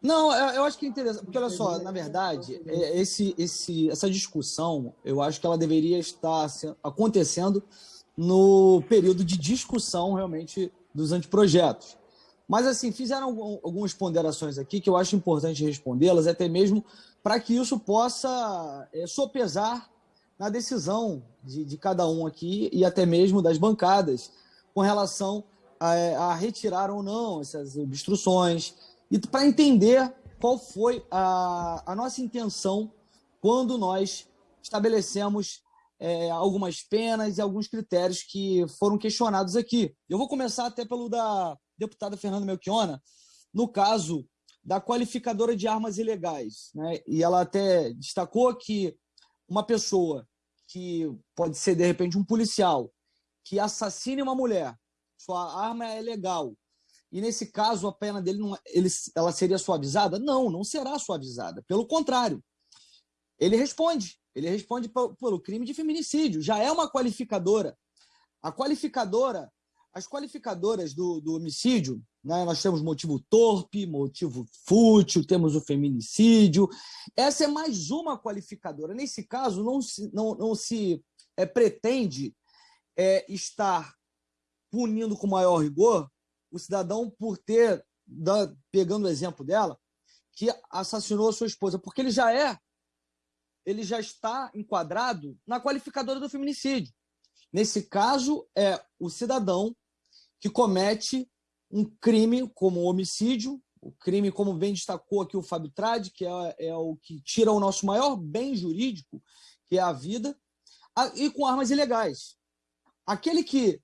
Não, eu acho que é interessante, porque olha só, na verdade, é, esse, esse, essa discussão, eu acho que ela deveria estar acontecendo no período de discussão, realmente, dos anteprojetos. Mas, assim, fizeram algumas ponderações aqui que eu acho importante respondê-las, até mesmo para que isso possa é, sopesar na decisão de, de, cada um aqui e até mesmo das bancadas com relação a, a retirar ou não essas obstruções e para entender qual foi a, a nossa intenção quando nós estabelecemos é, algumas penas e alguns critérios que foram questionados aqui. Eu vou começar até pelo da deputada Fernanda Melchiona, no caso da qualificadora de armas ilegais. Né? E ela até destacou que uma pessoa que pode ser, de repente, um policial que assassine uma mulher, sua arma é legal, e nesse caso a pena dele não, ele, ela seria suavizada? Não, não será suavizada. Pelo contrário, ele responde. Ele responde pelo crime de feminicídio. Já é uma qualificadora. A qualificadora as qualificadoras do, do homicídio, né, nós temos motivo torpe, motivo fútil, temos o feminicídio. Essa é mais uma qualificadora. Nesse caso, não se, não, não se é, pretende é, estar punindo com maior rigor o cidadão por ter, da, pegando o exemplo dela, que assassinou a sua esposa, porque ele já é, ele já está enquadrado na qualificadora do feminicídio. Nesse caso, é o cidadão que comete um crime como homicídio, o crime, como bem destacou aqui o Fábio Trade, que é, é, o que tira o nosso maior bem jurídico, que é a vida, e com armas ilegais. Aquele que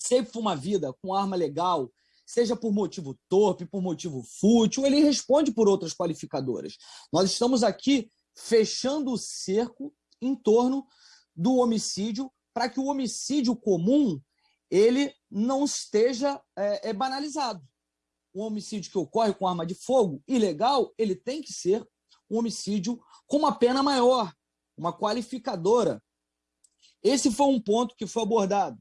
sempre uma vida com arma legal, seja por motivo torpe, por motivo fútil, ele responde por outras qualificadoras. Nós estamos aqui fechando o cerco em torno do homicídio para que o homicídio comum ele não esteja é, é banalizado. Um homicídio que ocorre com arma de fogo, ilegal, ele tem que ser um homicídio com uma pena maior, uma qualificadora. Esse foi um ponto que foi abordado.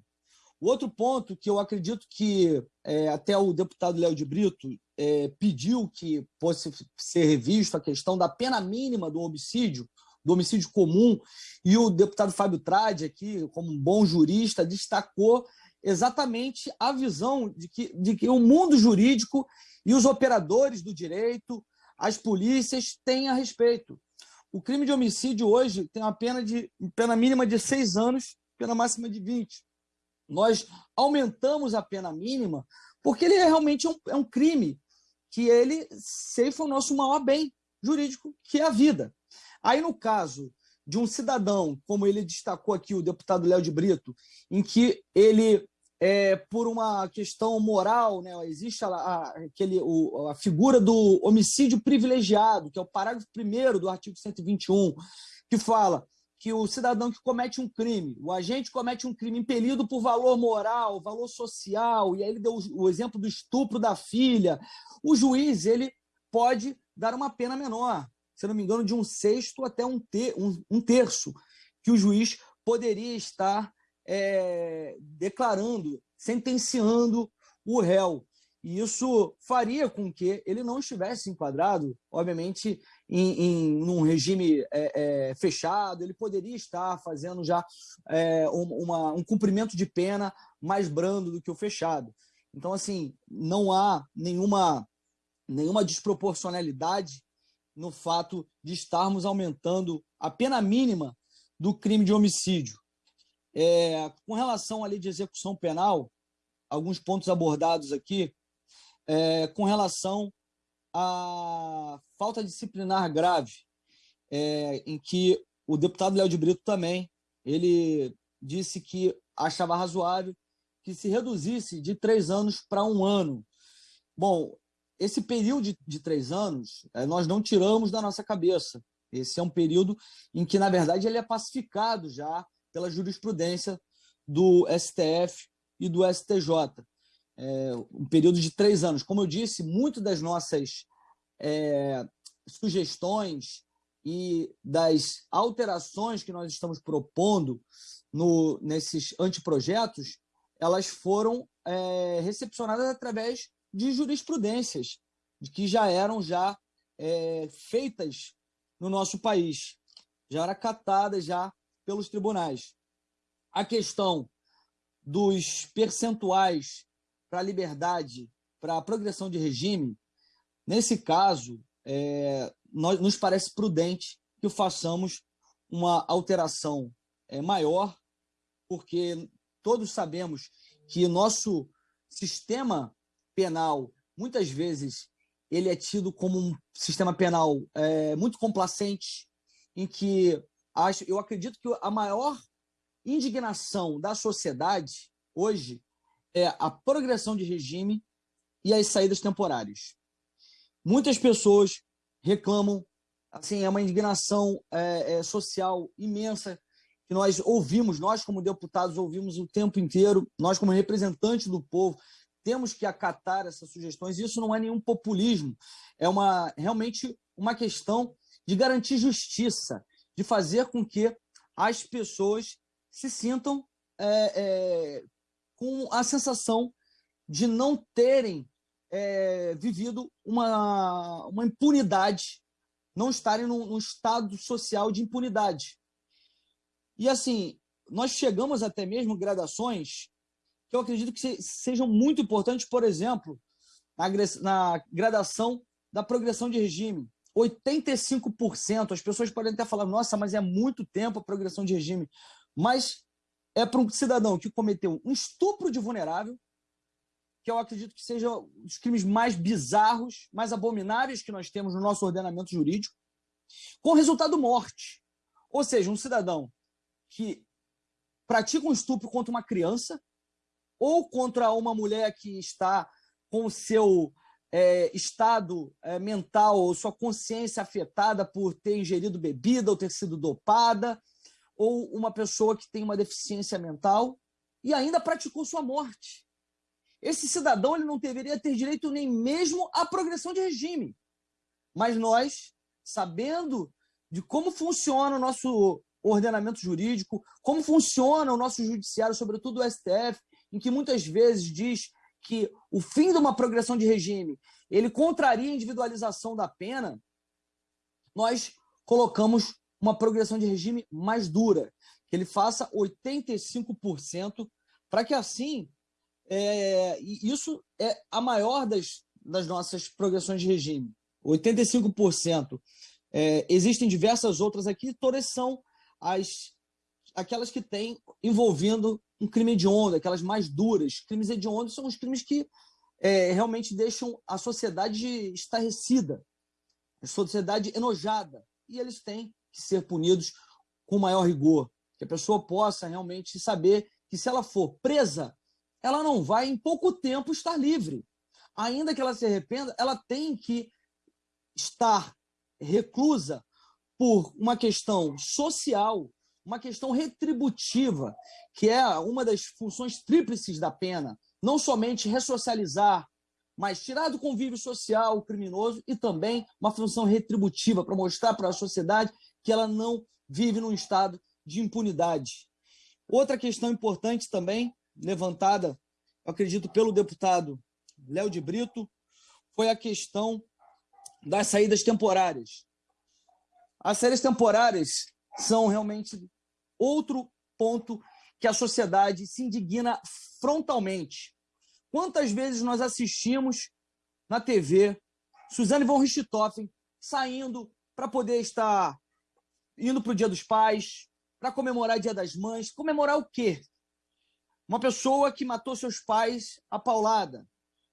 O outro ponto que eu acredito que é, até o deputado Léo de Brito é, pediu que fosse ser revisto a questão da pena mínima do homicídio, do homicídio comum, e o deputado Fábio Trade, aqui, como um bom jurista, destacou exatamente a visão de que, de que o mundo jurídico e os operadores do direito, as polícias têm a respeito. O crime de homicídio hoje tem uma pena, de, pena mínima de seis anos, pena máxima de 20. Nós aumentamos a pena mínima porque ele é realmente um, é um crime que ele ceifa o nosso maior bem jurídico, que é a vida. Aí, no caso de um cidadão, como ele destacou aqui, o deputado Léo de Brito, em que ele, é, por uma questão moral, né, existe a, a, aquele, o, a figura do homicídio privilegiado, que é o parágrafo 1 do artigo 121, que fala que o cidadão que comete um crime, o agente comete um crime impelido por valor moral, valor social, e aí ele deu o exemplo do estupro da filha, o juiz ele pode dar uma pena menor se não me engano, de um sexto até um, ter, um, um terço, que o juiz poderia estar é, declarando, sentenciando o réu. E isso faria com que ele não estivesse enquadrado, obviamente, em, em um regime é, é, fechado, ele poderia estar fazendo já é, uma, um cumprimento de pena mais brando do que o fechado. Então, assim, não há nenhuma, nenhuma desproporcionalidade no fato de estarmos aumentando a pena mínima do crime de homicídio. É, com relação à lei de execução penal, alguns pontos abordados aqui, é, com relação à falta disciplinar grave, é, em que o deputado Léo de Brito também, ele disse que achava razoável que se reduzisse de três anos para um ano. Bom, esse período de, de três anos, eh, nós não tiramos da nossa cabeça. Esse é um período em que, na verdade, ele é pacificado já pela jurisprudência do STF e do STJ. É um período de três anos. Como eu disse, muitas das nossas é, sugestões e das alterações que nós estamos propondo no, nesses anteprojetos, elas foram é, recepcionadas através de jurisprudências que já eram já é, feitas no nosso país, já eram catadas já pelos tribunais. A questão dos percentuais para a liberdade, para a progressão de regime, nesse caso, é, nós, nos parece prudente que façamos uma alteração é, maior, porque todos sabemos que nosso sistema penal, muitas vezes, ele é tido como um sistema penal é, muito complacente, em que acho, eu acredito que a maior indignação da sociedade hoje é a progressão de regime e as saídas temporárias. Muitas pessoas reclamam, assim, é uma indignação é, é, social imensa que nós ouvimos, nós como deputados ouvimos o tempo inteiro, nós como representantes do povo, temos que acatar essas sugestões. Isso não é nenhum populismo, é uma realmente uma questão de garantir justiça, de fazer com que as pessoas se sintam é, é, com a sensação de não terem é, vivido uma, uma impunidade, não estarem num, num estado social de impunidade. E assim, nós chegamos até mesmo gradações que eu acredito que sejam muito importantes, por exemplo, na, gradação da progressão de regime. 85%, as pessoas podem até falar, nossa, mas é muito tempo a progressão de regime. Mas é para um cidadão que cometeu um estupro de vulnerável, que eu acredito que seja os crimes mais bizarros, mais abomináveis que nós temos no nosso ordenamento jurídico, com resultado morte. Ou seja, um cidadão que pratica um estupro contra uma criança ou contra uma mulher que está com o seu é, estado é, mental ou sua consciência afetada por ter ingerido bebida ou ter sido dopada, ou uma pessoa que tem uma deficiência mental e ainda praticou sua morte. Esse cidadão ele não deveria ter direito nem mesmo à progressão de regime. Mas nós, sabendo de como funciona o nosso ordenamento jurídico, como funciona o nosso judiciário, sobretudo o STF, em que muitas vezes diz que o fim de uma progressão de regime ele contraria a individualização da pena, nós colocamos uma progressão de regime mais dura, que ele faça 85%, para que assim, é, isso é a maior das, das nossas progressões de regime, 85%. É, existem diversas outras aqui, todas são as aquelas que têm envolvendo um crime hediondo, aquelas mais duras. Crimes hediondos são os crimes que é, realmente deixam a sociedade estarrecida, a sociedade enojada. E eles têm que ser punidos com maior rigor, que a pessoa possa realmente saber que se ela for presa, ela não vai em pouco tempo estar livre. Ainda que ela se arrependa, ela tem que estar reclusa por uma questão social, uma questão retributiva, que é uma das funções tríplices da pena, não somente ressocializar, mas tirar do convívio social o criminoso e também uma função retributiva para mostrar para a sociedade que ela não vive num estado de impunidade. Outra questão importante também, levantada, acredito, pelo deputado Léo de Brito, foi a questão das saídas temporárias. As saídas temporárias são realmente outro ponto que a sociedade se indigna frontalmente. Quantas vezes nós assistimos na TV Suzane von Richthofen saindo para poder estar indo para o Dia dos Pais, para comemorar o Dia das Mães. Comemorar o quê? Uma pessoa que matou seus pais a paulada.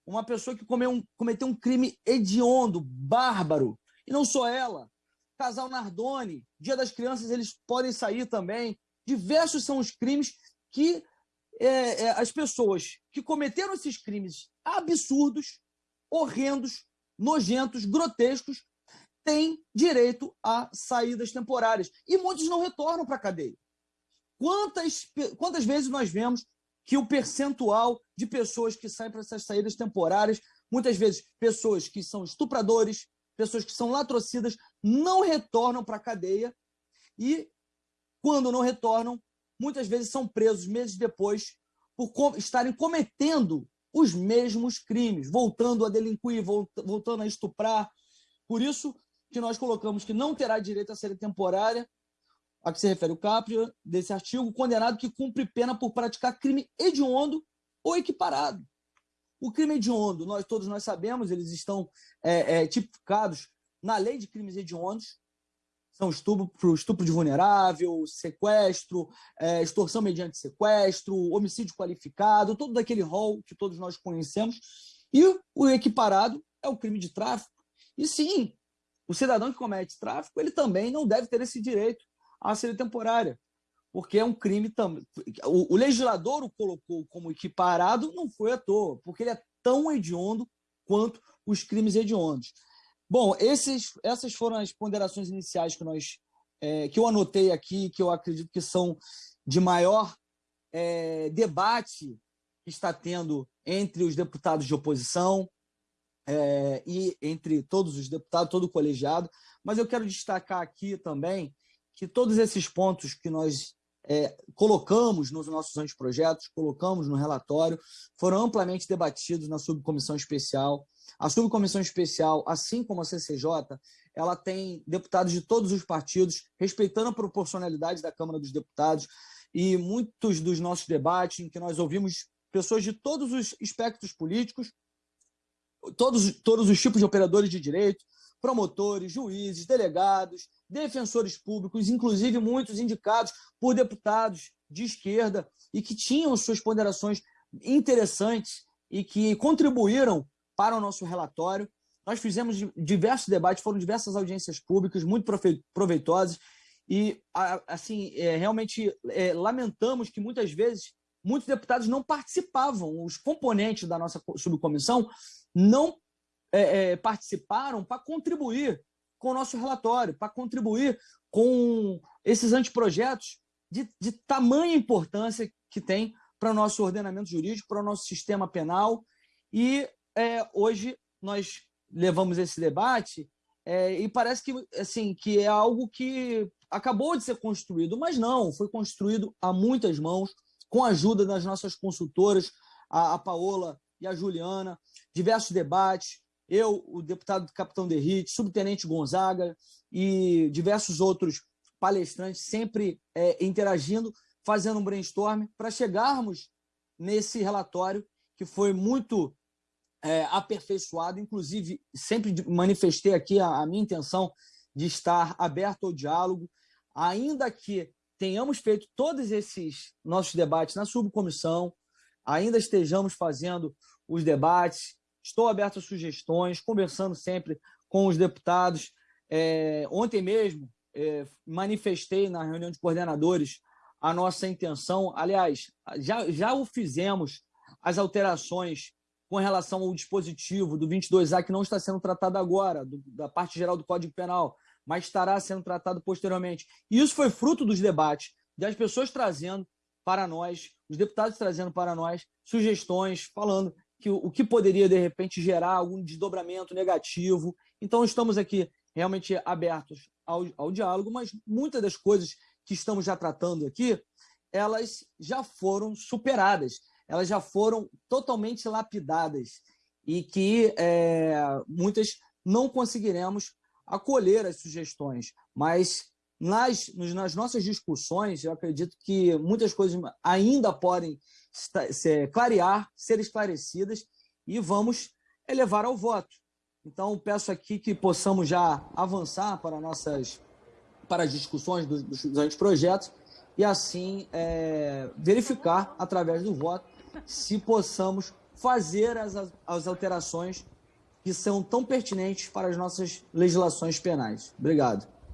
Uma pessoa que um, cometeu um crime hediondo, bárbaro. E não só ela. Casal Nardoni, Dia das Crianças, eles podem sair também. Diversos são os crimes que é, é, as pessoas que cometeram esses crimes absurdos, horrendos, nojentos, grotescos, têm direito a saídas temporárias. E muitos não retornam para a cadeia. Quantas, quantas vezes nós vemos que o percentual de pessoas que saem para essas saídas temporárias, muitas vezes pessoas que são estupradores, pessoas que são latrocidas, não retornam para a cadeia e, quando não retornam, muitas vezes são presos meses depois por estarem cometendo os mesmos crimes, voltando a delinquir, voltando a estuprar. Por isso que nós colocamos que não terá direito à série temporária, a que se refere o Caprio, desse artigo, condenado que cumpre pena por praticar crime hediondo ou equiparado. O crime hediondo, nós todos nós sabemos, eles estão é, é, tipificados na lei de crimes hediondos, são estupro, estupro de vulnerável, sequestro, é, extorsão mediante sequestro, homicídio qualificado, todo daquele rol que todos nós conhecemos. E o equiparado é o crime de tráfico. E sim, o cidadão que comete tráfico, ele também não deve ter esse direito à série temporária, porque é um crime também. O, o legislador o colocou como equiparado não foi à toa, porque ele é tão hediondo quanto os crimes hediondos. Bom, esses, essas foram as ponderações iniciais que, nós, é, que eu anotei aqui, que eu acredito que são de maior é, debate que está tendo entre os deputados de oposição é, e entre todos os deputados, todo o colegiado. Mas eu quero destacar aqui também que todos esses pontos que nós é, colocamos nos nossos anteprojetos, colocamos no relatório, foram amplamente debatidos na subcomissão especial a subcomissão especial, assim como a CCJ, ela tem deputados de todos os partidos, respeitando a proporcionalidade da Câmara dos Deputados, e muitos dos nossos debates, em que nós ouvimos pessoas de todos os espectros políticos, todos, todos os tipos de operadores de direito, promotores, juízes, delegados, defensores públicos, inclusive muitos indicados por deputados de esquerda e que tinham suas ponderações interessantes e que contribuíram para o nosso relatório. Nós fizemos diversos debates, foram diversas audiências públicas, muito proveitosas, e assim é, realmente é, lamentamos que muitas vezes muitos deputados não participavam, os componentes da nossa subcomissão não é, é participaram para contribuir com o nosso relatório, para contribuir com esses anteprojetos de, de tamanha importância que tem para o nosso ordenamento jurídico, para o nosso sistema penal. E é, hoje nós levamos esse debate é, e parece que, assim, que é algo que acabou de ser construído, mas não, foi construído a muitas mãos, com a ajuda das nossas consultoras, a, a Paola e a Juliana, diversos debates, eu, o deputado Capitão Derrite, subtenente Gonzaga e diversos outros palestrantes sempre é, interagindo, fazendo um brainstorm para chegarmos nesse relatório que foi muito é, aperfeiçoado. Inclusive, sempre manifestei aqui a, a minha intenção de estar aberto ao diálogo, ainda que tenhamos feito todos esses nossos debates na subcomissão, ainda estejamos fazendo os debates, estou aberto a sugestões, conversando sempre com os deputados. É, ontem mesmo é, manifestei na reunião de coordenadores a nossa intenção, aliás, já, já o fizemos, as alterações com relação ao dispositivo do 22A, que não está sendo tratado agora, do, da parte geral do Código Penal, mas estará sendo tratado posteriormente. E isso foi fruto dos debates, das pessoas trazendo para nós, os deputados trazendo para nós sugestões, falando que o, que poderia, de repente, gerar algum desdobramento negativo. Então, estamos aqui realmente abertos ao, ao diálogo, mas muitas das coisas que estamos já tratando aqui, elas já foram superadas elas já foram totalmente lapidadas e que é, muitas não conseguiremos acolher as sugestões, mas nas, nas nossas discussões, eu acredito que muitas coisas ainda podem ser, clarear, ser esclarecidas e vamos elevar ao voto. Então, peço aqui que possamos já avançar para, nossas, para as discussões dos, dos anteprojetos e assim é, verificar, através do voto, se possamos fazer as, as alterações que são tão pertinentes para as nossas legislações penais. Obrigado.